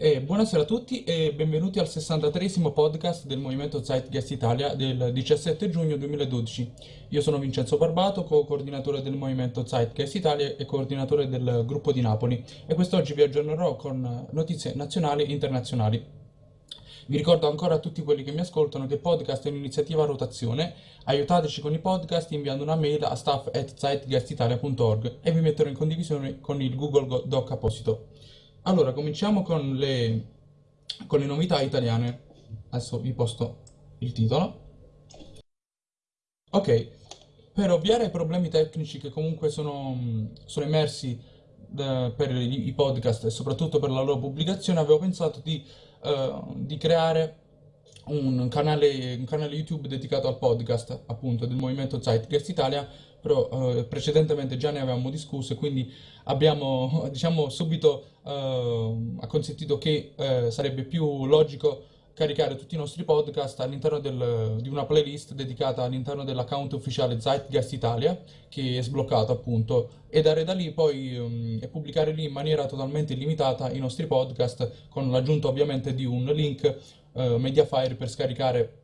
E buonasera a tutti e benvenuti al 63esimo podcast del Movimento Zeitgeist Italia del 17 giugno 2012. Io sono Vincenzo Barbato, co-coordinatore del Movimento Zeitgeist Italia e coordinatore del gruppo di Napoli e quest'oggi vi aggiornerò con notizie nazionali e internazionali. Vi ricordo ancora a tutti quelli che mi ascoltano che il podcast è un'iniziativa a rotazione. Aiutateci con i podcast inviando una mail a staff.zeitgeistitalia.org e vi metterò in condivisione con il Google Doc apposito. Allora, cominciamo con le, con le novità italiane. Adesso vi posto il titolo. Ok, per ovviare ai problemi tecnici che comunque sono, sono emersi eh, per i, podcast e soprattutto per la loro pubblicazione, avevo pensato di, eh, di creare un canale, un canale YouTube dedicato al podcast, appunto, del movimento Zeitgeist Italia, però eh, precedentemente già ne avevamo discusso e quindi abbiamo, diciamo, subito eh, acconsentito che eh, sarebbe più logico caricare tutti i nostri podcast all'interno di una playlist dedicata all'interno dell'account ufficiale Zeitgeist Italia, che è sbloccato appunto, e dare da lì poi um, e pubblicare lì in maniera totalmente illimitata i nostri podcast, con l'aggiunta ovviamente di un link uh, Mediafire per scaricare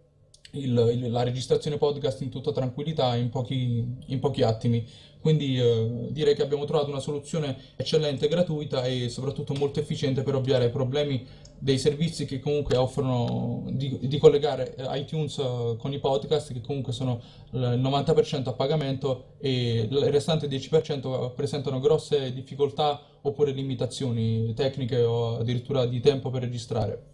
il, il, la registrazione podcast in tutta tranquillità in pochi, in pochi attimi. Quindi eh, direi che abbiamo trovato una soluzione eccellente, gratuita e soprattutto molto efficiente per ovviare ai problemi dei servizi che comunque offrono di, di collegare eh, iTunes uh, con i podcast che comunque sono il 90% a pagamento e il restante 10% presentano grosse difficoltà oppure limitazioni tecniche o addirittura di tempo per registrare.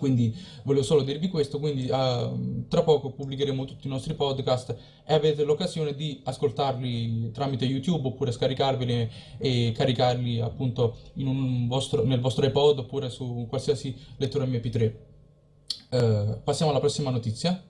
Quindi volevo solo dirvi questo, quindi uh, tra poco pubblicheremo tutti i nostri podcast e avete l'occasione di ascoltarli tramite YouTube oppure scaricarveli e caricarli appunto vostro, nel vostro iPod oppure su qualsiasi lettore MP3. Uh, eh, passiamo alla prossima notizia.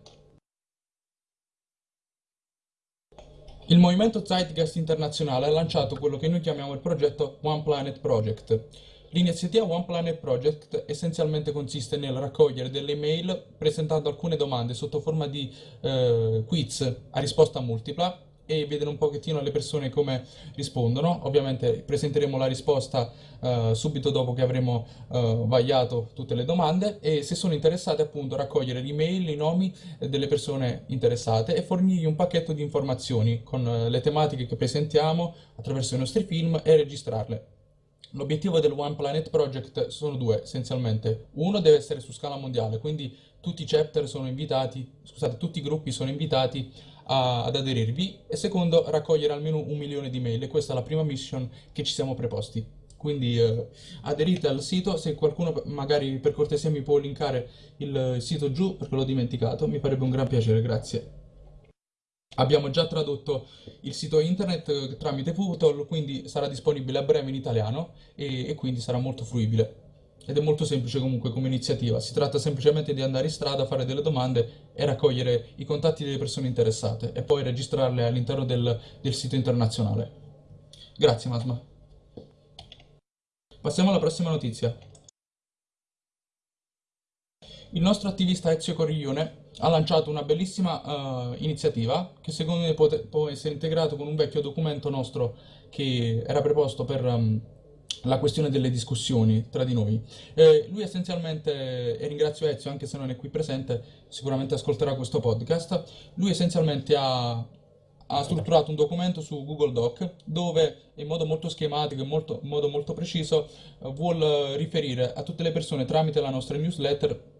Il movimento Zeitgeist internazionale ha lanciato quello che noi chiamiamo il progetto One Planet Project L'iniziativa One Planet Project essenzialmente consiste nel raccogliere delle email presentando alcune domande sotto forma di eh, quiz a risposta multipla e vedere un pochettino le persone come rispondono. Ovviamente presenteremo la risposta uh, subito dopo che avremo uh, vagliato tutte le domande e se sono interessate appunto raccogliere l'email, i nomi delle persone interessate e fornirgli un pacchetto di informazioni con uh, le tematiche che presentiamo attraverso i nostri film e registrarle. L'obiettivo del One Planet Project sono due essenzialmente. Uno deve essere su scala mondiale, quindi tutti i chapter sono invitati, scusate, tutti i gruppi sono invitati a, ad aderirvi e secondo raccogliere almeno un milione di mail e questa è la prima mission che ci siamo preposti. Quindi eh, aderite al sito, se qualcuno magari per cortesia mi può linkare il sito giù perché l'ho dimenticato, mi farebbe un gran piacere, grazie. Abbiamo già tradotto il sito internet eh, tramite Putol, quindi sarà disponibile a breve in italiano e, e, quindi sarà molto fruibile. Ed è molto semplice comunque come iniziativa, si tratta semplicemente di andare in strada, fare delle domande e raccogliere i contatti delle persone interessate e poi registrarle all'interno del, del sito internazionale. Grazie Masma. Passiamo alla prossima notizia. Il nostro attivista Ezio Corriglione ha lanciato una bellissima uh, iniziativa che secondo me può, essere integrato con un vecchio documento nostro che era preposto per um, la questione delle discussioni tra di noi. Eh, lui essenzialmente, e ringrazio Ezio anche se non è qui presente, sicuramente ascolterà questo podcast, lui essenzialmente ha, ha strutturato un documento su Google Doc dove in modo molto schematico e in modo molto preciso uh, vuol riferire a tutte le persone tramite la nostra newsletter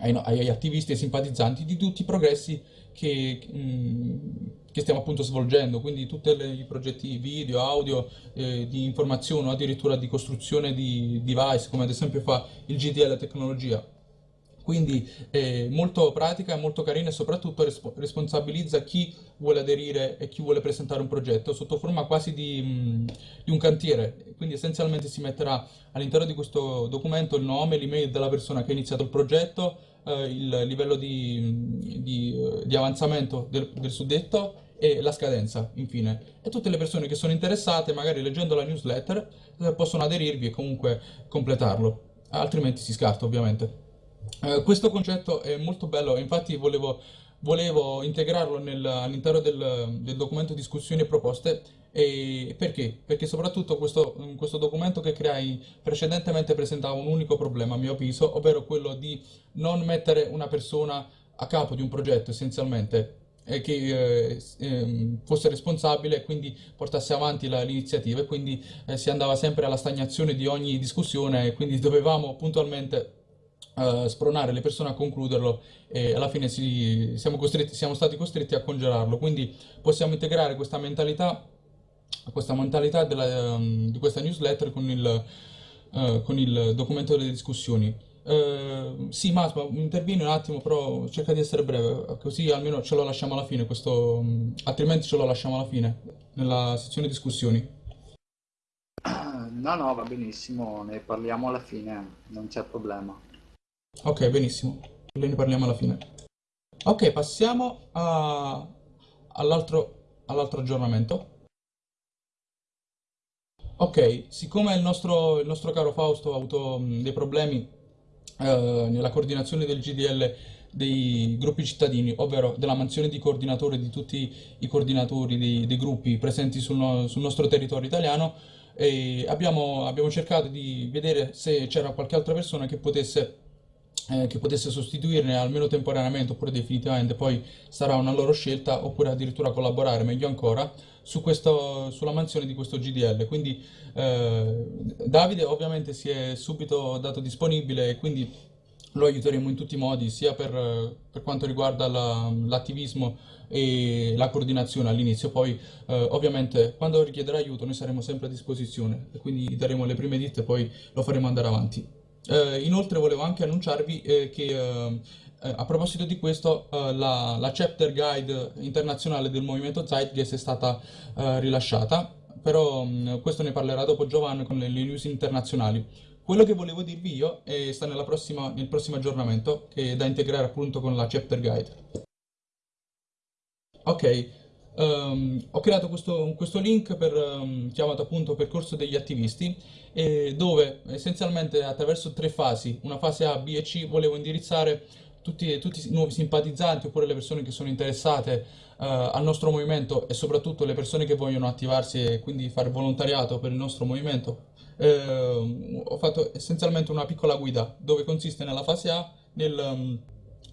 ai, ai attivisti e simpatizzanti di tutti i progressi che, mm, che stiamo appunto svolgendo, quindi tutti i progetti video, audio, eh, di informazione o addirittura di costruzione di device, come ad esempio fa il GDL Tecnologia. Quindi è molto pratica, molto carina e soprattutto responsabilizza chi vuole aderire e chi vuole presentare un progetto sotto forma quasi di, mh, di un cantiere. Quindi essenzialmente si metterà all'interno di questo documento il nome, l'email della persona che ha iniziato il progetto, eh, il livello di, di, di avanzamento del, del suddetto e la scadenza, infine. E tutte le persone che sono interessate, magari leggendo la newsletter, eh, possono aderirvi e comunque completarlo, altrimenti si scarta ovviamente. Eh, questo concetto è molto bello, infatti volevo, volevo integrarlo all'interno del, del, documento discussioni e proposte E perché? Perché soprattutto questo, questo documento che creai precedentemente presentava un unico problema, a mio avviso, ovvero quello di non mettere una persona a capo di un progetto essenzialmente eh, che eh, ehm, fosse responsabile e quindi portasse avanti l'iniziativa e quindi eh, si andava sempre alla stagnazione di ogni discussione e quindi dovevamo puntualmente spronare le persone a concluderlo e alla fine si, siamo, siamo stati costretti a congelarlo. Quindi possiamo integrare questa mentalità, questa mentalità della, um, di questa newsletter con il, uh, con il documento delle discussioni. Uh, sì, Masma, intervieni un attimo, però cerca di essere breve, così almeno ce lo lasciamo alla fine, questo, um, altrimenti ce lo lasciamo alla fine, nella sezione discussioni. No, no, va benissimo, ne parliamo alla fine, non c'è problema. Ok, benissimo. Ne parliamo alla fine. Ok, passiamo all'altro all'altro aggiornamento. Ok, siccome il nostro, il nostro caro Fausto ha avuto mh, dei problemi eh, nella coordinazione del GDL dei gruppi cittadini, ovvero della mansione di coordinatore di tutti i coordinatori dei, dei gruppi presenti sul, no, sul, nostro territorio italiano, abbiamo, abbiamo cercato di vedere se c'era qualche altra persona che potesse eh, che potesse sostituirne almeno temporaneamente oppure definitivamente, poi sarà una loro scelta, oppure addirittura collaborare meglio ancora su questo, sulla mansione di questo GDL. Quindi eh, Davide ovviamente si è subito dato disponibile e quindi lo aiuteremo in tutti i modi, sia per, per quanto riguarda l'attivismo la, e la coordinazione all'inizio, poi eh, ovviamente quando richiederà aiuto noi saremo sempre a disposizione e quindi daremo le prime ditte e poi lo faremo andare avanti. Eh, inoltre volevo anche annunciarvi eh, che eh, eh a proposito di questo eh, la, la, chapter guide internazionale del movimento Zeitgeist è stata eh, rilasciata, però mh, mm, questo ne parlerà dopo Giovanni con le, le news internazionali. Quello che volevo dirvi io sta prossima, nel prossimo aggiornamento che è da integrare appunto con la chapter guide. Ok, Um, ho creato questo, questo link per, um, chiamato appunto percorso degli attivisti eh, dove essenzialmente attraverso tre fasi, una fase A, B e C, volevo indirizzare tutti, tutti i nuovi simpatizzanti oppure le persone che sono interessate uh, al nostro movimento e soprattutto le persone che vogliono attivarsi e quindi fare volontariato per il nostro movimento. Eh, ho fatto essenzialmente una piccola guida dove consiste nella fase A nel... Um,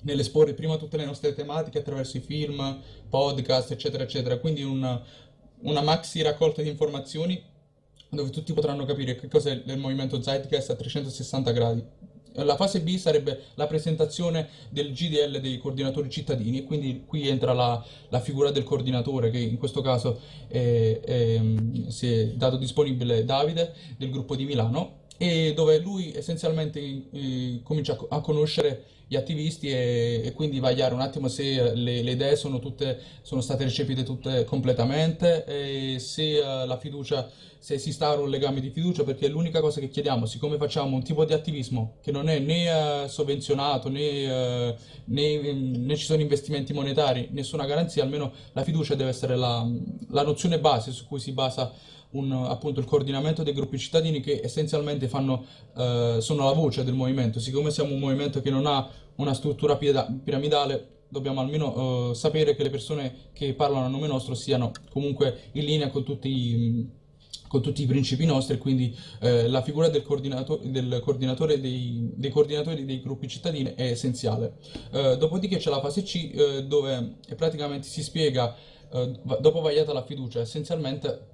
nell'esporre prima tutte le nostre tematiche attraverso i film, podcast, eccetera, eccetera. Quindi una, una maxi raccolta di informazioni dove tutti potranno capire che cos'è il movimento Zeitgeist a 360 gradi. La fase B sarebbe la presentazione del GDL dei coordinatori cittadini e quindi qui entra la, la figura del coordinatore che in questo caso è, è, si è dato disponibile Davide del gruppo di Milano e dove lui essenzialmente eh, comincia a conoscere gli attivisti e, e, quindi vagliare un attimo se le, le idee sono, tutte, sono state recepite tutte completamente e se uh, la fiducia, se si sta un legame di fiducia perché l'unica cosa che chiediamo, siccome facciamo un tipo di attivismo che non è né uh, sovvenzionato né, uh, né, né, ci sono investimenti monetari, nessuna garanzia, almeno la fiducia deve essere la, la nozione base su cui si basa un, appunto il coordinamento dei gruppi cittadini che essenzialmente fanno, eh, sono la voce del movimento. Siccome siamo un movimento che non ha una struttura piramidale, dobbiamo almeno eh, sapere che le persone che parlano a nome nostro siano comunque in linea con tutti i con tutti i principi nostri, quindi eh, la figura del, coordinato del coordinatore dei, dei, coordinatori dei gruppi cittadini è essenziale. Eh, dopodiché c'è la fase C eh, dove praticamente si spiega, eh, dopo vagliata la fiducia, essenzialmente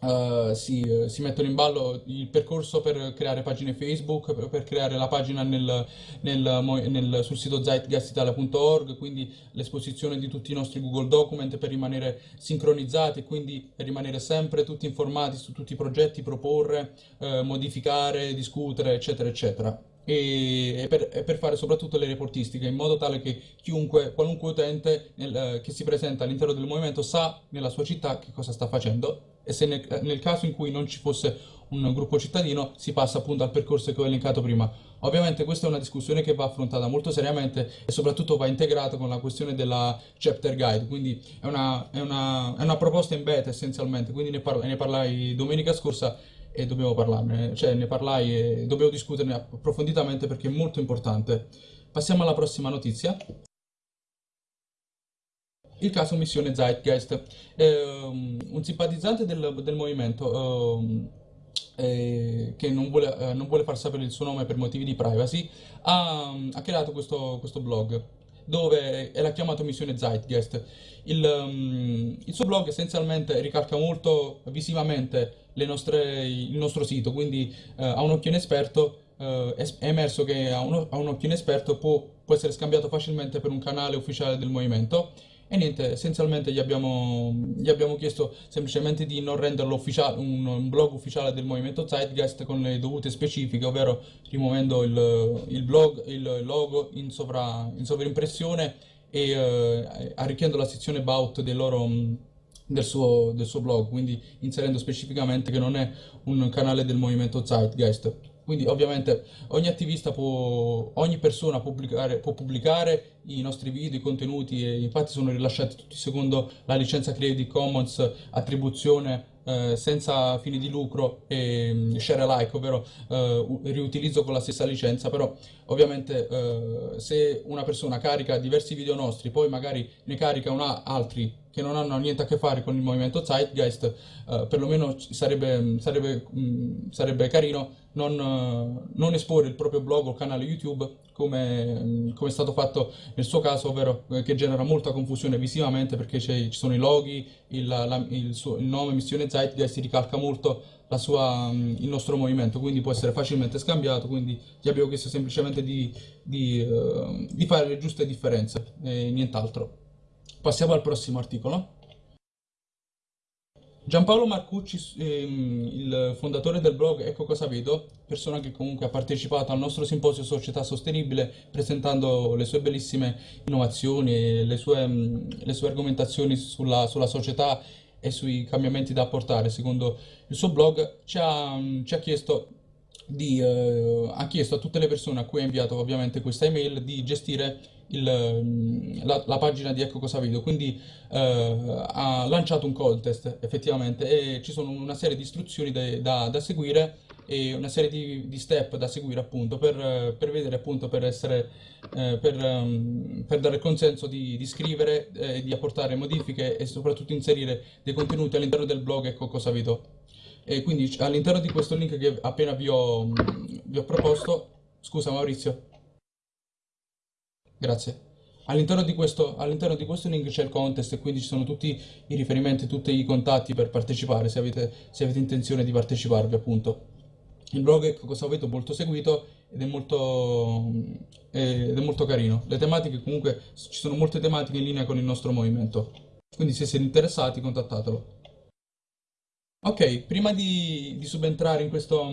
Uh, si, uh, si, mettono in ballo il percorso per creare pagine Facebook, per, per creare la pagina nel, nel, nel, sul sito zeitgeistitalia.org, quindi l'esposizione di tutti i nostri Google Document per rimanere sincronizzati quindi rimanere sempre tutti informati su tutti i progetti, proporre, uh, modificare, discutere, eccetera, eccetera. E, per, e, per, fare soprattutto le reportistiche in modo tale che chiunque, qualunque utente nel, eh, che si presenta all'interno del movimento sa nella sua città che cosa sta facendo e se nel, nel, caso in cui non ci fosse un gruppo cittadino si passa appunto al percorso che ho elencato prima. Ovviamente questa è una discussione che va affrontata molto seriamente e soprattutto va integrata con la questione della chapter guide, quindi è una, è una, è una proposta in beta essenzialmente, quindi ne, par ne parlai domenica scorsa e dobbiamo parlarne, cioè ne parlai e dobbiamo discuterne approfonditamente perché è molto importante. Passiamo alla prossima notizia. Il caso Missione Zeitgeist. Ehm, un simpatizzante del, del movimento ehm, eh, che non vuole, eh, non vuole far sapere il suo nome per motivi di privacy, ha, ha creato questo, questo blog dove l'ha chiamato Missione Zeitgeist. Il, um, il, suo blog essenzialmente ricalca molto visivamente nostre, il nostro sito, quindi uh, a un occhio inesperto uh, è emerso che a un, a un occhio inesperto può, può essere scambiato facilmente per un canale ufficiale del movimento e niente, essenzialmente gli abbiamo, gli abbiamo chiesto semplicemente di non renderlo ufficiale, un, un, blog ufficiale del movimento Zeitgeist con le dovute specifiche, ovvero rimuovendo il, il blog, il logo in, sovra, in sovraimpressione e eh, arricchendo la sezione About del loro del suo, del suo blog, quindi inserendo specificamente che non è un canale del movimento Zeitgeist. Quindi ovviamente ogni attivista può, ogni persona pubblicare, può pubblicare, i nostri video, i contenuti e infatti sono rilasciati tutti secondo la licenza Creative Commons attribuzione eh, senza fini di lucro e mm, share alike, ovvero eh, riutilizzo con la stessa licenza, però ovviamente eh, se una persona carica diversi video nostri, poi magari ne carica una, altri che non hanno niente a che fare con il movimento Zeitgeist, eh, perlomeno sarebbe, sarebbe, mh, mm, sarebbe carino non, non, esporre il proprio blog o canale YouTube come, mm, come, è stato fatto nel suo caso, ovvero eh, che genera molta confusione visivamente perché ci sono i loghi, il, la, il, suo, il nome Missione Zeitgeist ricalca molto sua, mm, il nostro movimento, quindi può essere facilmente scambiato, quindi ti abbiamo chiesto semplicemente di, di, uh, di fare le giuste differenze e nient'altro. Passiamo al prossimo articolo. Giampaolo Marcucci, ehm, il fondatore del blog Ecco cosa vedo, persona che comunque ha partecipato al nostro simposio Società Sostenibile presentando le sue bellissime innovazioni le sue, mm, le sue argomentazioni sulla, sulla, società e sui cambiamenti da apportare secondo il suo blog, ci ha, mm, ci ha chiesto di, eh, ha chiesto a tutte le persone a cui ha inviato ovviamente questa email di gestire il, mm, la, la, pagina di Ecco Cosa Video, quindi eh, ha lanciato un contest effettivamente e ci sono una serie di istruzioni da, da, da seguire e una serie di, di, step da seguire appunto per, per vedere appunto per essere eh, per, um, per, dare consenso di, di scrivere eh, di apportare modifiche e soprattutto inserire dei contenuti all'interno del blog Ecco Cosa Video e quindi all'interno di questo link che appena vi ho, mm, vi ho proposto scusa Maurizio Grazie. All'interno di, all'interno di questo link c'è il contest e quindi ci sono tutti i riferimenti, tutti i contatti per partecipare, se avete, se avete intenzione di parteciparvi appunto. Il blog è cosa avete molto seguito ed è molto, ed è molto carino. Le tematiche comunque, ci sono molte tematiche in linea con il nostro movimento. Quindi se siete interessati contattatelo. Ok, prima di, di subentrare in questo,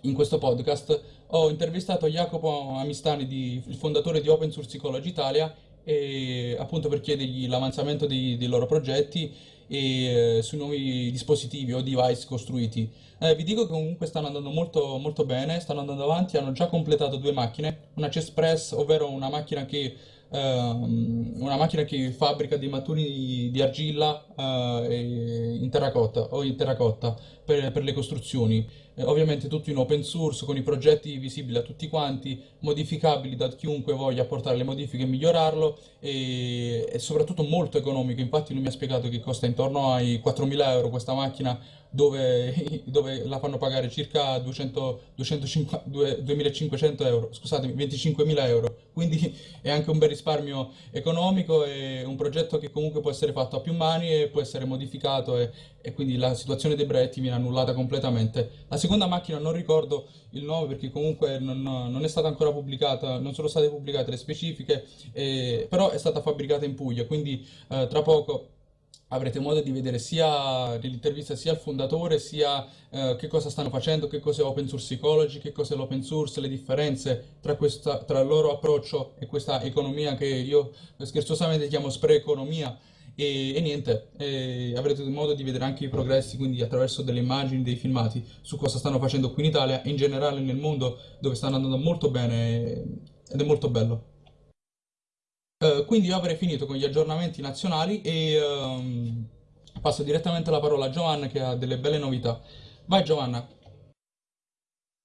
in questo podcast ho intervistato Jacopo Amistani, di, il fondatore di Open Source Ecology Italia, e, appunto per chiedergli l'avanzamento dei, dei, loro progetti e eh, sui nuovi dispositivi o device costruiti. Eh, vi dico che comunque stanno andando molto, molto bene, stanno andando avanti, hanno già completato due macchine, una Chesspress, ovvero una macchina che Uh, una macchina che fabbrica dei maturi di argilla uh, in terracotta o in terracotta per, per le costruzioni eh, ovviamente tutto in open source con i progetti visibili a tutti quanti, modificabili da chiunque voglia apportare le modifiche e migliorarlo e, e soprattutto molto economico, infatti lui mi ha spiegato che costa intorno ai 4.000 euro questa macchina dove, dove, la fanno pagare circa 200, 250, 2500 euro, scusatemi, 25.000 euro, quindi è anche un bel risparmio economico e un progetto che comunque può essere fatto a più mani e può essere modificato e, e quindi la situazione dei brevetti viene annullata completamente. La seconda macchina non ricordo il nome perché comunque non, non è stata ancora pubblicata, non sono state pubblicate le specifiche, eh, però è stata fabbricata in Puglia, quindi eh, tra poco avrete modo di vedere sia nell'intervista sia il fondatore, sia eh, che cosa stanno facendo, che cos'è Open Source Ecology, che cos'è l'open source, le differenze tra, questa, tra il loro approccio e questa economia che io scherzosamente chiamo spreeconomia e, e niente, e avrete modo di vedere anche i progressi, quindi attraverso delle immagini, dei filmati su cosa stanno facendo qui in Italia e in generale nel mondo dove stanno andando molto bene ed è molto bello. Uh, quindi io avrei finito con gli aggiornamenti nazionali e um, passo direttamente la parola a Giovanna che ha delle belle novità. Vai Giovanna.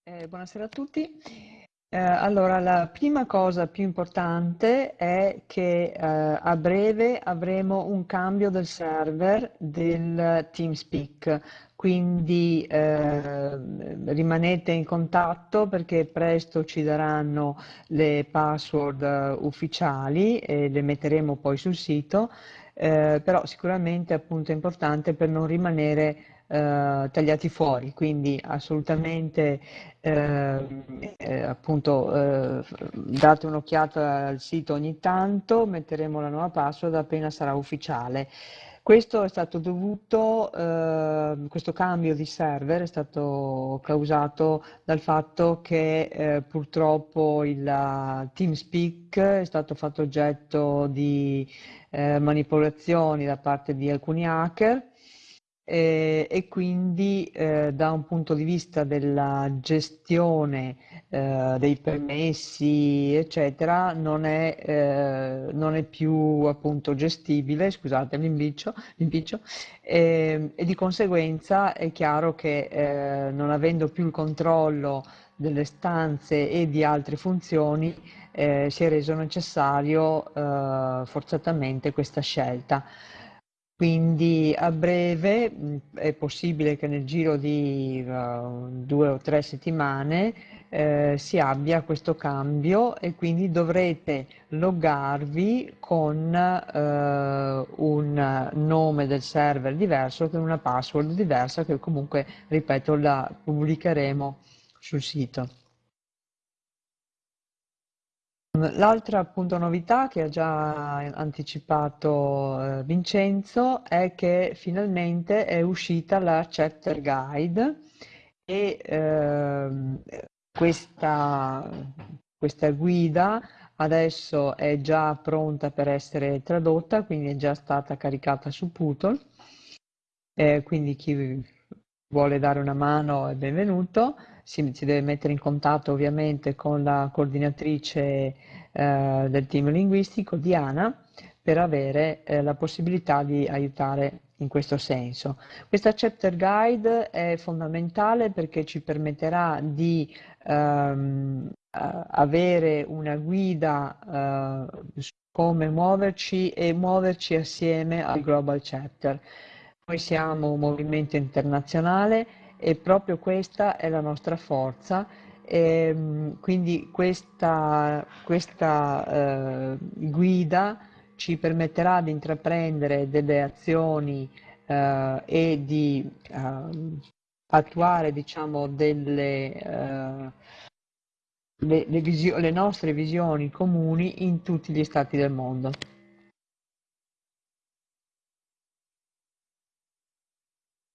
Eh, buonasera a tutti. Eh, allora, la prima cosa più importante è che eh, a breve avremo un cambio del server del TeamSpeak, quindi eh, rimanete in contatto perché presto ci daranno le password ufficiali e le metteremo poi sul sito, eh, però sicuramente appunto è importante per non rimanere eh, tagliati fuori, quindi assolutamente eh, eh, appunto eh, date un'occhiata al sito ogni tanto, metteremo la nuova password appena sarà ufficiale. Questo è stato dovuto, eh, questo cambio di server è stato causato dal fatto che eh, purtroppo il TeamSpeak è stato fatto oggetto di eh, manipolazioni da parte di alcuni hacker eh, e quindi eh, da un punto di vista della gestione eh, dei permessi eccetera non è, eh, non è più appunto gestibile scusate l'impiccio, e, e, di conseguenza è chiaro che eh, non avendo più il controllo delle stanze e di altre funzioni eh, si è reso necessario forzatamente questa scelta quindi a breve è possibile che nel giro di uh, due o tre settimane eh, si abbia questo cambio e quindi dovrete loggarvi con eh, un nome del server diverso, con una password diversa che comunque, ripeto, la pubblicheremo sul sito. L'altra appunto novità che ha già anticipato eh, Vincenzo è che finalmente è uscita la chapter guide e eh, questa, questa guida adesso è già pronta per essere tradotta, quindi è già stata caricata su Putol, eh, quindi chi vuole dare una mano è benvenuto si, si, deve mettere in contatto ovviamente con la coordinatrice eh, del team linguistico, Diana, per avere eh, la possibilità di aiutare in questo senso. Questa chapter guide è fondamentale perché ci permetterà di ehm, avere una guida eh, su come muoverci e muoverci assieme al Global Chapter. Noi siamo un movimento internazionale e proprio questa è la nostra forza. E, ehm, quindi questa, questa eh, guida ci permetterà di intraprendere delle azioni eh, e di eh, attuare diciamo, delle, eh, le, le, le nostre visioni comuni in tutti gli stati del mondo.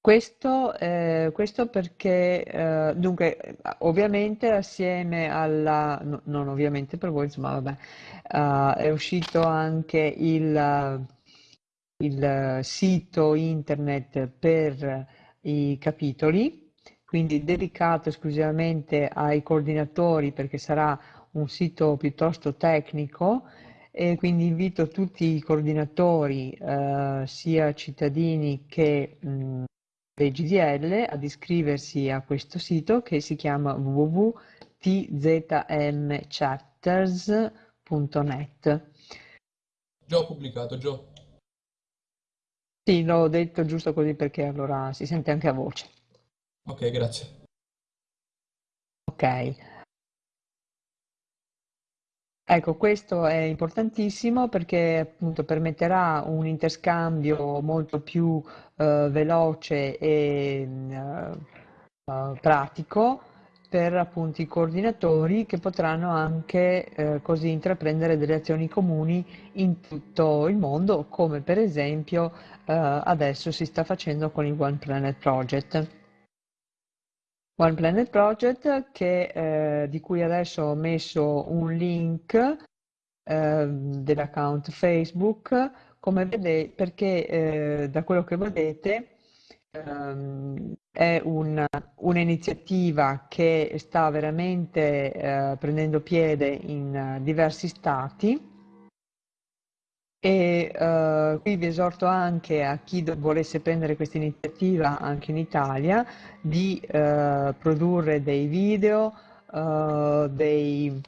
Questo, eh, questo perché, eh, dunque, ovviamente assieme alla, no, non ovviamente per voi, insomma, vabbè, uh, è uscito anche il, il sito internet per i capitoli, quindi dedicato esclusivamente ai coordinatori perché sarà un sito piuttosto tecnico e quindi invito tutti i coordinatori, eh, sia cittadini che mh, dei GDL ad iscriversi a questo sito che si chiama www.tzmchapters.net. Già ho pubblicato, già. Sì, l'ho detto giusto così perché allora si sente anche a voce. Ok, grazie. Ok. Ecco, questo è importantissimo perché appunto permetterà un interscambio molto più eh, veloce e eh, eh, pratico per appunto i coordinatori che potranno anche eh, così intraprendere delle azioni comuni in tutto il mondo, come per esempio eh, adesso si sta facendo con il One Planet Project. One Planet Project che, eh, di cui adesso ho messo un link eh, dell'account Facebook. Come vedete, perché eh, da quello che vedete ehm, è un'iniziativa che sta veramente eh, prendendo piede in diversi stati e uh, qui vi esorto anche a chi volesse prendere questa iniziativa anche in Italia di uh, produrre dei video uh, dei,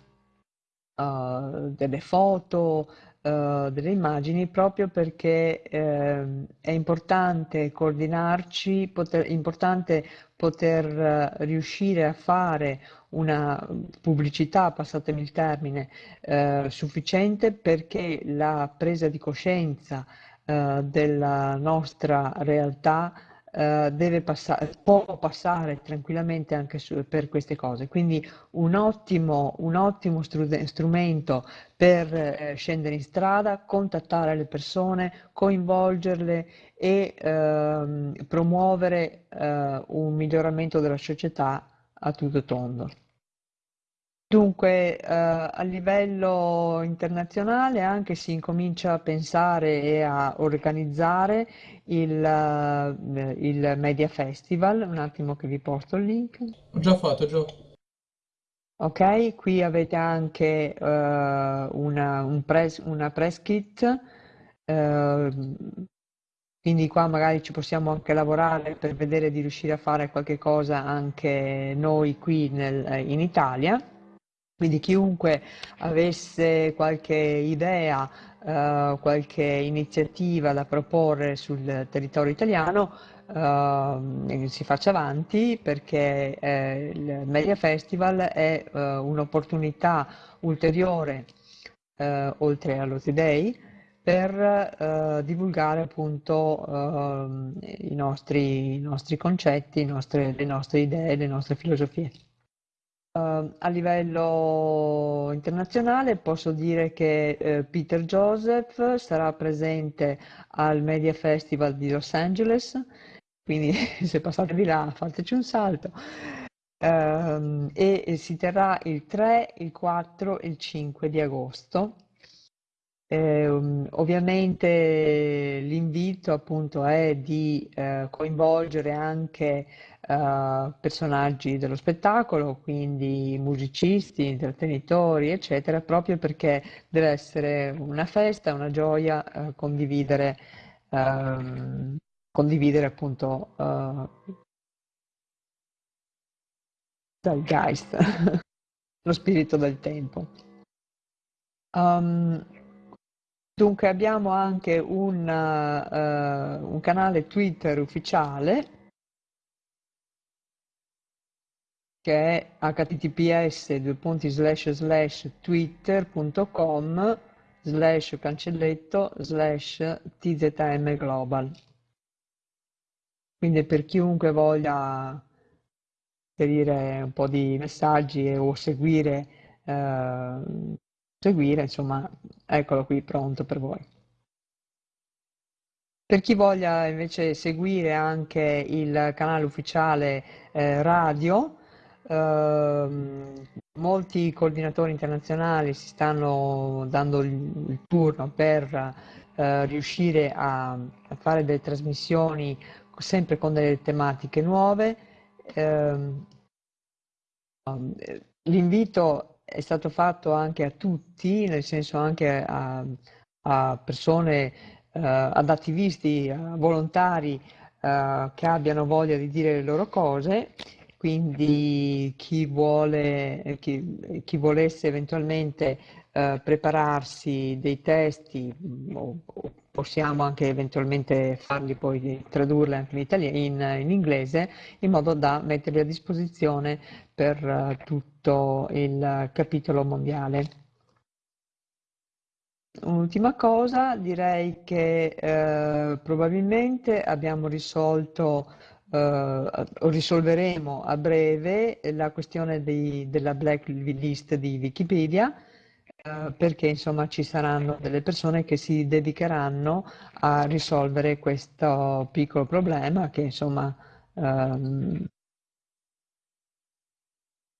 delle foto, uh, delle immagini proprio perché eh, è importante coordinarci, poter, importante poter riuscire a fare una pubblicità, passatemi il termine, eh, sufficiente perché la presa di coscienza eh, della nostra realtà eh, deve passare, può passare tranquillamente anche su, per queste cose. Quindi un ottimo, un ottimo strumento per eh, scendere in strada, contattare le persone, coinvolgerle e ehm, promuovere eh, un miglioramento della società a tutto tondo. Dunque, eh, a livello internazionale anche si incomincia a pensare e a organizzare il, eh, il Media Festival. Un attimo che vi porto il link. Ho già fatto, già. Ok, qui avete anche eh, una, un press, una press kit, eh, quindi qua magari ci possiamo anche lavorare per vedere di riuscire a fare qualche cosa anche noi qui nel, in Italia. Quindi chiunque avesse qualche idea, eh, qualche iniziativa da proporre sul territorio italiano, eh, si faccia avanti perché eh, il Media Festival è eh, un'opportunità ulteriore, eh, oltre allo Day, per eh, divulgare appunto i nostri, i, nostri, concetti, nostre, le nostre idee, le nostre filosofie. Uh, a livello internazionale posso dire che uh, Peter Joseph sarà presente al Media Festival di Los Angeles, quindi se passate di là fateci un salto. Uh, e, e, si terrà il 3, il 4 e il 5 di agosto. Eh, ovviamente l'invito appunto è di eh, coinvolgere anche uh, personaggi dello spettacolo, quindi musicisti, intrattenitori, eccetera, proprio perché deve essere una festa, una gioia uh, condividere, uh, condividere appunto dal geist, lo spirito del tempo. Um, dunque abbiamo anche un, uh, un canale Twitter ufficiale che è https twitter.com slash cancelletto slash tzm global. Quindi per chiunque voglia inserire un po' di messaggi o seguire, eh, seguire, insomma, eccolo qui pronto per voi. Per chi voglia invece seguire anche il canale ufficiale eh, radio, Uh, molti coordinatori internazionali si stanno dando il, il turno per uh, riuscire a, a, fare delle trasmissioni sempre con delle tematiche nuove. Uh, l'invito è stato fatto anche a tutti, nel senso anche a, a persone, eh, ad attivisti, a volontari eh, che abbiano voglia di dire le loro cose quindi chi, vuole, chi, chi volesse eventualmente eh, prepararsi dei testi mm, o, o possiamo anche eventualmente farli poi tradurli anche in, in, in inglese in modo da metterli a disposizione per uh, tutto il capitolo mondiale. Un'ultima cosa, direi che eh, probabilmente abbiamo risolto Uh, risolveremo a breve la questione di, della blacklist di Wikipedia uh, perché insomma ci saranno delle persone che si dedicheranno a risolvere questo piccolo problema che insomma um,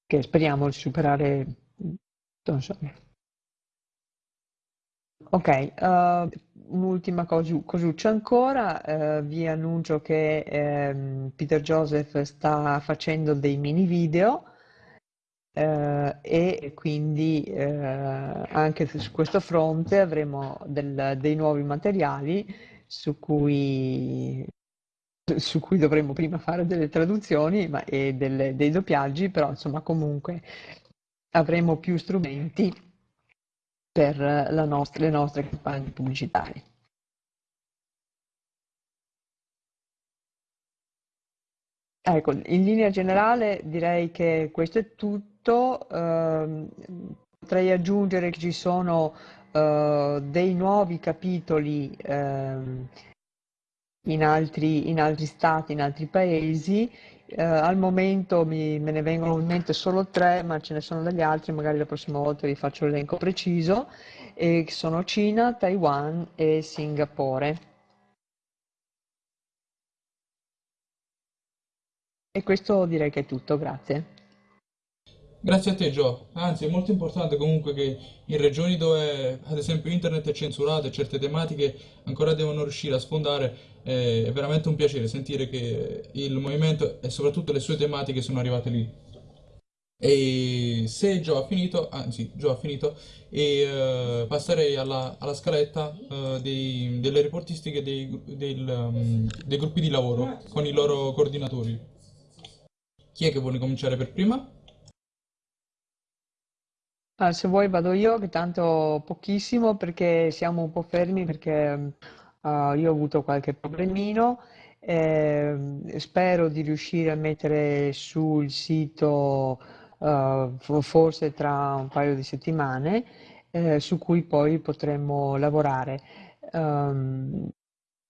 che speriamo di superare insomma. Ok, uh, un'ultima cosu- cosuccia ancora, uh, vi annuncio che um, Peter Joseph sta facendo dei mini video uh, e quindi anche su questo fronte avremo del, dei nuovi materiali su cui su cui dovremmo prima fare delle traduzioni ma, e delle, dei doppiaggi, però insomma comunque avremo più strumenti per nostra, le nostre campagne pubblicitarie. Ecco, in linea generale direi che questo è tutto. Uh, potrei aggiungere che ci sono uh, dei nuovi capitoli uh, in, altri, in altri stati, in altri paesi. Eh, al momento mi, me ne vengono in mente solo tre, ma ce ne sono degli altri, magari la prossima volta vi faccio l'elenco preciso, e sono Cina, Taiwan e Singapore. E questo direi che è tutto, grazie. Grazie a te, Gio. Anzi, è molto importante comunque che in regioni dove, ad esempio, internet è censurato e certe tematiche ancora devono riuscire a sfondare, è veramente un piacere sentire che il movimento e soprattutto le sue tematiche sono arrivate lì. E se Gio ha finito, anzi, Gio ha finito, e uh, passerei alla, alla scaletta uh, dei, delle reportistiche dei, del, um, dei gruppi di lavoro con i loro coordinatori. Chi è che vuole cominciare per prima? Ah, se vuoi vado io, che tanto pochissimo perché siamo un po' fermi perché uh, io ho avuto qualche problemino. Eh, spero di riuscire a mettere sul sito uh, forse tra un paio di settimane eh, su cui poi potremmo lavorare. Um,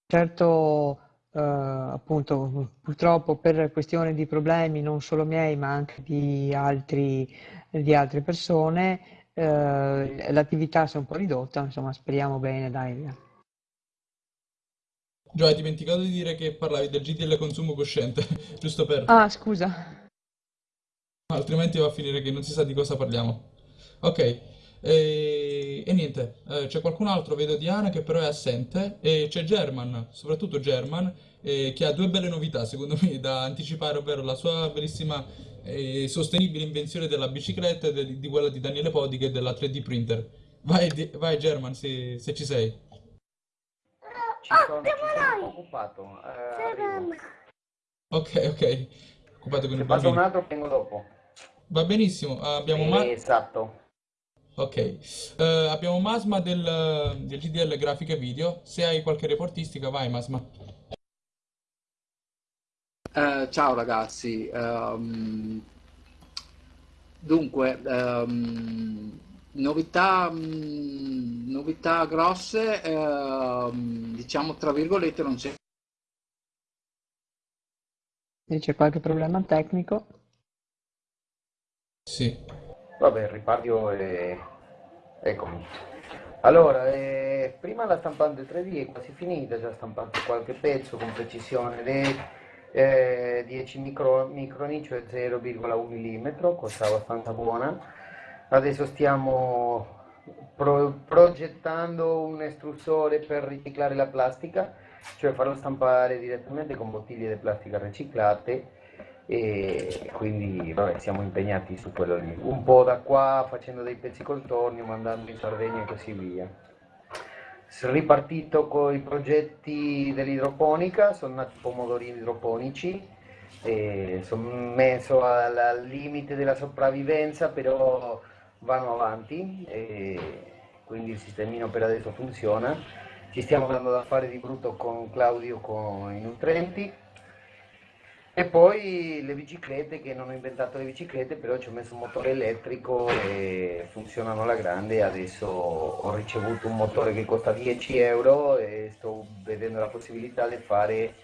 certo, uh, appunto, purtroppo per questione di problemi non solo miei ma anche di altri di altre persone, eh, l'attività si è un po' ridotta, insomma speriamo bene, dai. Gio, hai dimenticato di dire che parlavi del GDL consumo cosciente, giusto per... Ah, scusa. Altrimenti va a finire che non si sa di cosa parliamo. Ok, e, e niente, eh, c'è qualcun altro, vedo Diana che però è assente, e c'è German, soprattutto German, eh, che ha due belle novità secondo me da anticipare, ovvero la sua bellissima e sostenibile invenzione della bicicletta e di quella di Daniele Podi che è della 3D printer. Vai, vai German se, se ci sei. Ci sono, ci sono occupato. Eh, ok, ok. Occupato con Se il passa un altro vengo dopo. Va benissimo. Abbiamo, Ma- Eh, Esatto. ok. Eh, abbiamo Masma del, del GDL Grafica e Video. Se hai qualche reportistica, vai Masma. Eh, ciao ragazzi, Ehm, dunque, ehm, novità, mm, novità grosse, ehm, diciamo tra virgolette, non c'è. C'è qualche problema tecnico? Sì. Vabbè, il ripartio è... Eccomi. Allora, eh, prima la stampante 3D è quasi finita, già stampato qualche pezzo con precisione le eh, 10 micro, microni, cioè 0,1 mm, cosa abbastanza buona. Adesso stiamo pro, progettando un estrussore per riciclare la plastica, cioè farlo stampare direttamente con bottiglie di plastica riciclate e quindi vabbè, siamo impegnati su quello lì. Un po' da qua facendo dei pezzi col tornio, mandando in Sardegna e così via ripartito con i progetti dell'idroponica, sono nati pomodorini idroponici, sono messo al, al, limite della sopravvivenza, però vanno avanti, quindi il sistemino per adesso funziona. Ci stiamo dando da fare di brutto con Claudio con i nutrienti e poi le biciclette, che non ho inventato le biciclette, però ci ho messo un motore elettrico e funzionano alla grande. Adesso ho ricevuto un motore che costa 10 euro e sto vedendo la possibilità di fare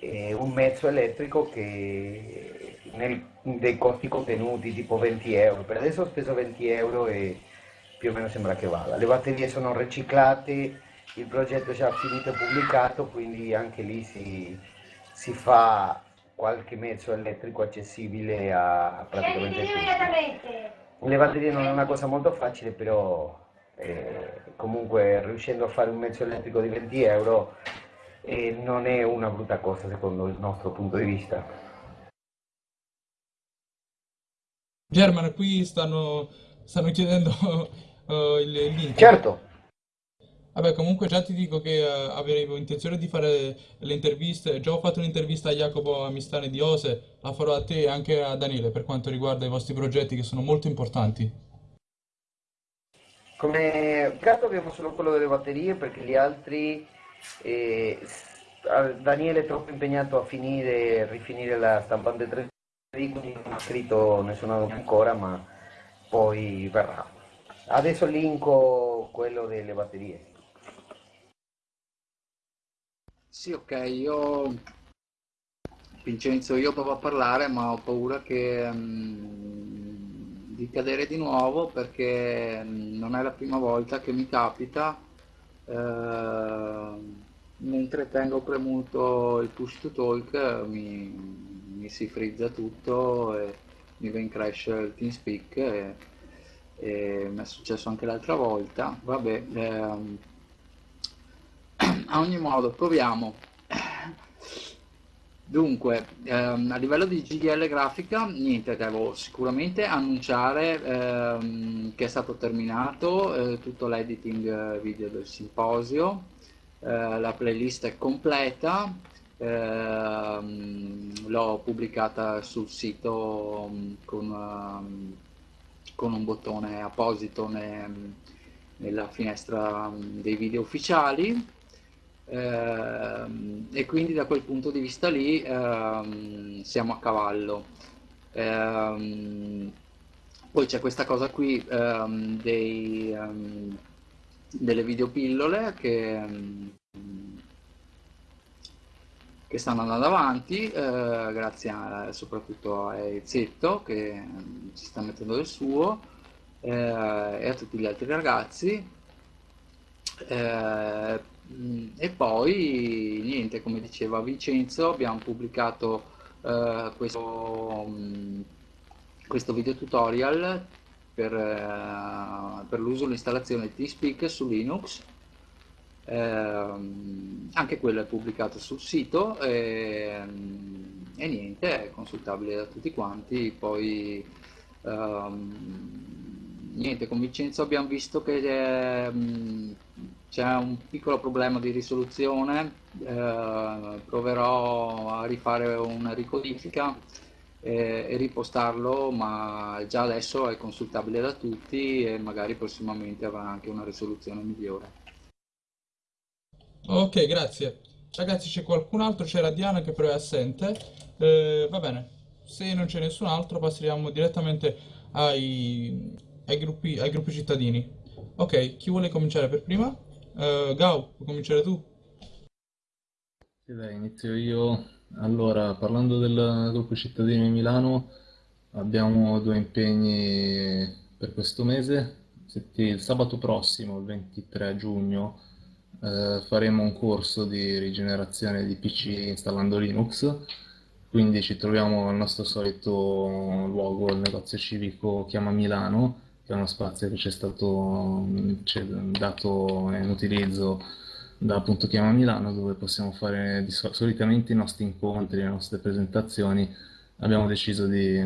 eh, un mezzo elettrico che nel, dei costi contenuti tipo 20 euro. Per adesso ho speso 20 euro e più o meno sembra che vada. Le batterie sono riciclate, il progetto è già finito e pubblicato, quindi anche lì si, si fa qualche mezzo elettrico accessibile a praticamente tutti. Le batterie non è una cosa molto facile, però eh, comunque riuscendo a fare un mezzo elettrico di 20 euro eh, non è una brutta cosa secondo il nostro punto di vista. German, qui stanno, stanno chiedendo uh, il link. Certo. Vabbè, comunque già ti dico che eh, avevo intenzione di fare le interviste, già ho fatto un'intervista a Jacopo Amistani di Ose, la farò a te e anche a Daniele per quanto riguarda i vostri progetti che sono molto importanti. Come peccato abbiamo solo quello delle batterie perché gli altri, s- Daniele è troppo impegnato a finire e rifinire la stampante 3D, quindi non ha scritto nessuno ancora, ma poi verrà. Adesso linko quello delle batterie. Sì, ok, io Vincenzo, io provo a parlare, ma ho paura che, mm, di cadere di nuovo perché mm, non è la prima volta che mi capita, mentre tengo premuto il push to talk mi, mi si frizza tutto e mi va in crash il TeamSpeak e, e mi è successo anche l'altra volta. Vabbè, ehm, a ogni modo, proviamo. Dunque, ehm, a livello di GDL grafica, niente, devo sicuramente annunciare ehm, che è stato terminato eh, tutto l'editing eh, video del simposio, eh, la playlist è completa, ehm, l'ho pubblicata sul sito mm, con, ehm, con un bottone apposito ne- nella finestra mm, dei video ufficiali. Ehm, e quindi da quel punto di vista lì ehm, siamo a cavallo. Ehm, poi c'è questa cosa qui dei, delle videopillole che, che stanno andando avanti, eh, grazie a- soprattutto a Ezzetto che ci sta mettendo del suo eh, e a tutti gli altri ragazzi. Eh, mh, e poi, niente, come diceva Vincenzo, abbiamo pubblicato eh, questo, mh, questo video tutorial per, eh, per l'uso e l'installazione di TeamSpeak su Linux. Ehm, anche quello è pubblicato sul sito e, e niente, è consultabile da tutti quanti. Poi ehm, niente, con Vincenzo abbiamo visto che ehm, c'è un piccolo problema di risoluzione, eh, proverò a rifare una ricodifica e, e ripostarlo, ma già adesso è consultabile da tutti e magari prossimamente avrà anche una risoluzione migliore. Ok, grazie. Ragazzi, c'è qualcun altro? C'era Diana che però è assente. Eh, va bene, se non c'è nessun altro passiamo direttamente ai, ai gruppi, ai gruppi cittadini. Ok, chi vuole cominciare per prima? Eh, Gau, puoi cominciare tu? Sì, dai, inizio io. Allora, parlando del gruppo cittadini di Milano, abbiamo due impegni per questo mese. Il sabato prossimo, il 23 giugno, eh, faremo un corso di rigenerazione di PC installando Linux. Quindi ci troviamo al nostro solito luogo, il negozio civico Chiama Milano, è uno spazio che ci è stato è dato in utilizzo da appunto Chiama Milano, dove possiamo fare solitamente i nostri incontri, le nostre presentazioni. Abbiamo deciso di,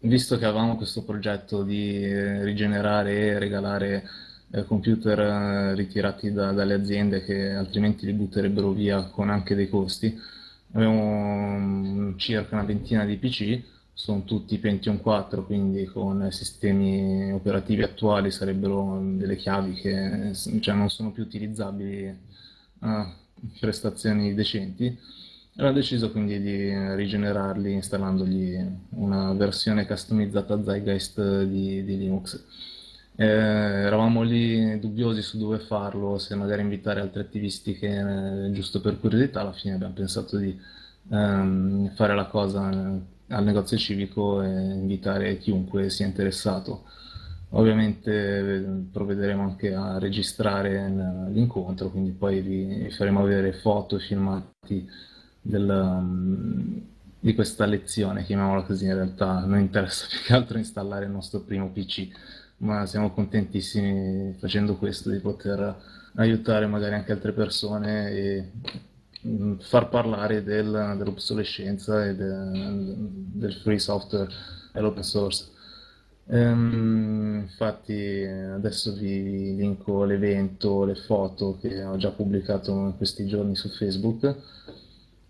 visto che avevamo questo progetto di rigenerare e regalare eh, computer eh, ritirati da- dalle aziende che altrimenti li butterebbero via con anche dei costi, abbiamo circa una ventina di PC sono tutti Pentium 4, quindi con sistemi operativi attuali sarebbero delle chiavi che cioè, non sono più utilizzabili a prestazioni decenti. E ho deciso quindi di rigenerarli installandogli una versione customizzata Zeitgeist di, di Linux. Eh, eravamo lì dubbiosi su dove farlo, se magari invitare altri attivisti che, eh, giusto per curiosità, alla fine abbiamo pensato di ehm, fare la cosa eh, al negozio civico e invitare chiunque sia interessato. Ovviamente eh, provvederemo anche a registrare l'incontro, quindi poi vi, faremo vedere foto e filmati del, um, di questa lezione, chiamiamola così, in realtà non interessa più che altro installare il nostro primo PC, ma siamo contentissimi facendo questo di poter aiutare magari anche altre persone e far parlare del- dell'obsolescenza e de- del free software e l'open source. Ehm, infatti adesso vi linko l'evento, le foto che ho già pubblicato in questi giorni su Facebook.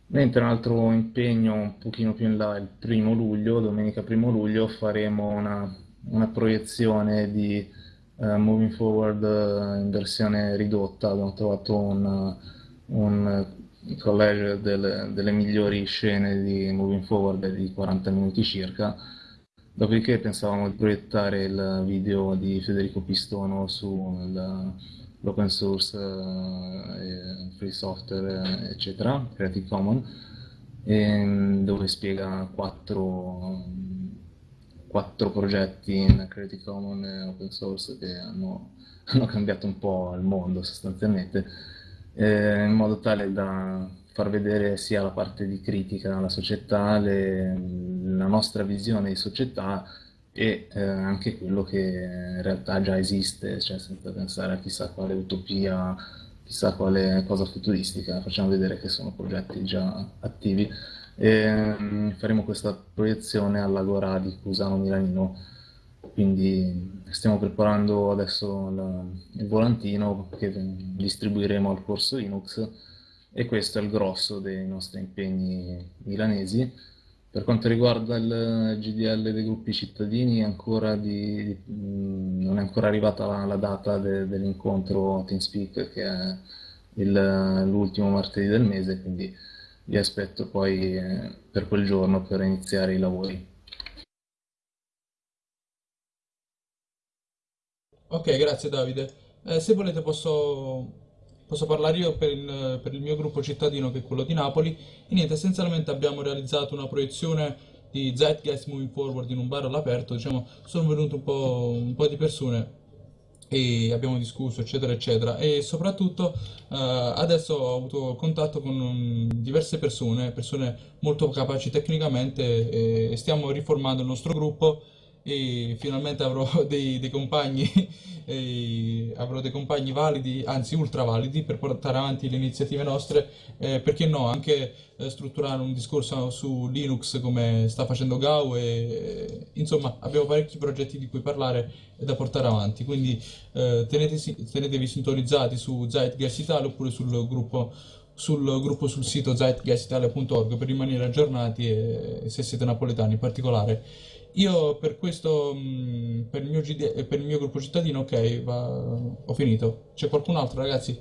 Mentre un altro impegno un pochino più in là, il primo luglio, domenica primo luglio, faremo una, una proiezione di uh, Moving Forward uh, in versione ridotta. Abbiamo trovato un, un collage delle, delle migliori scene di Moving Forward di 40 minuti circa. Dopodiché pensavamo di proiettare il video di Federico Pistono sull'open source, eh, free software, eccetera, Creative Commons, dove spiega quattro, quattro, progetti in Creative Commons e open source che hanno, hanno cambiato un po' il mondo sostanzialmente, eh, in modo tale da far vedere sia la parte di critica alla società, le, la nostra visione di società e eh, anche quello che in realtà già esiste, cioè senza pensare a chissà quale utopia, chissà quale cosa futuristica, facciamo vedere che sono progetti già attivi. E, um, faremo questa proiezione all'Agora di Cusano Milanino, quindi stiamo preparando adesso la, il volantino che distribuiremo al corso Linux e questo è il grosso dei nostri impegni milanesi. Per quanto riguarda il GDL dei gruppi cittadini, di, di, non è ancora arrivata la, la data de, dell'incontro TeamSpeak, che è l'ultimo martedì del mese, quindi vi aspetto poi eh, per quel giorno per iniziare i lavori. Ok, grazie Davide. Eh, se volete posso Posso parlare io per il, per il, mio gruppo cittadino che è quello di Napoli. E niente, essenzialmente abbiamo realizzato una proiezione di Zeitgeist Moving Forward in un bar all'aperto, diciamo, sono venute un po', un po', di persone e abbiamo discusso eccetera eccetera. E soprattutto eh, adesso ho avuto contatto con um, diverse persone, persone molto capaci tecnicamente e stiamo riformando il nostro gruppo e finalmente avrò dei, dei compagni avrò dei compagni validi, anzi ultra validi per portare avanti le iniziative nostre, eh, perché no, anche eh, strutturare un discorso su Linux come sta facendo Gao e insomma abbiamo parecchi progetti di cui parlare e da portare avanti, quindi eh, tenetesi, tenetevi sintonizzati su Zeitgeist Italia oppure sul gruppo sul gruppo sul sito zeitgeistitalia.org per rimanere aggiornati e se siete napoletani in particolare io per questo, per il mio, GD, per il mio gruppo cittadino, ok, va, ho finito. C'è qualcun altro, ragazzi?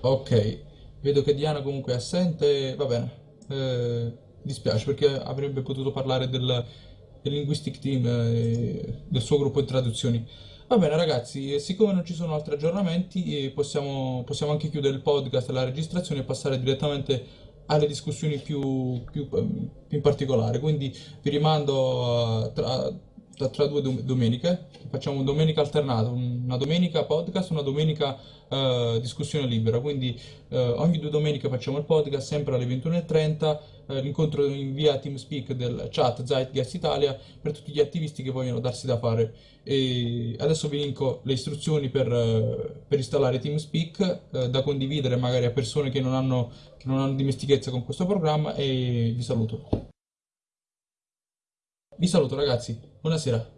Ok, vedo che Diana comunque è assente, va bene. Eh, dispiace perché avrebbe potuto parlare del, del linguistic team e del suo gruppo di traduzioni. Va bene ragazzi, siccome non ci sono altri aggiornamenti eh, possiamo, possiamo anche chiudere il podcast e la registrazione e passare direttamente alle discussioni più, più, più in particolare. Quindi vi rimando tra, due domeniche, facciamo domenica alternata, una domenica podcast, una domenica uh, discussione libera, quindi uh, ogni due domeniche facciamo il podcast sempre alle 21.30, uh, eh, l'incontro in via TeamSpeak del chat Zeitgeist Italia per tutti gli attivisti che vogliono darsi da fare. E adesso vi linko le istruzioni per, per installare TeamSpeak da condividere magari a persone che non, hanno, che non hanno dimestichezza con questo programma e vi saluto. Vi saluto ragazzi, buonasera.